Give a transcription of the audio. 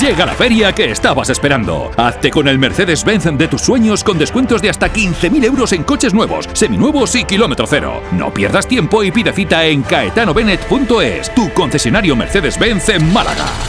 Llega la feria que estabas esperando. Hazte con el Mercedes-Benz de tus sueños con descuentos de hasta 15.000 euros en coches nuevos, seminuevos y kilómetro cero. No pierdas tiempo y pide cita en caetanobenet.es, tu concesionario Mercedes-Benz en Málaga.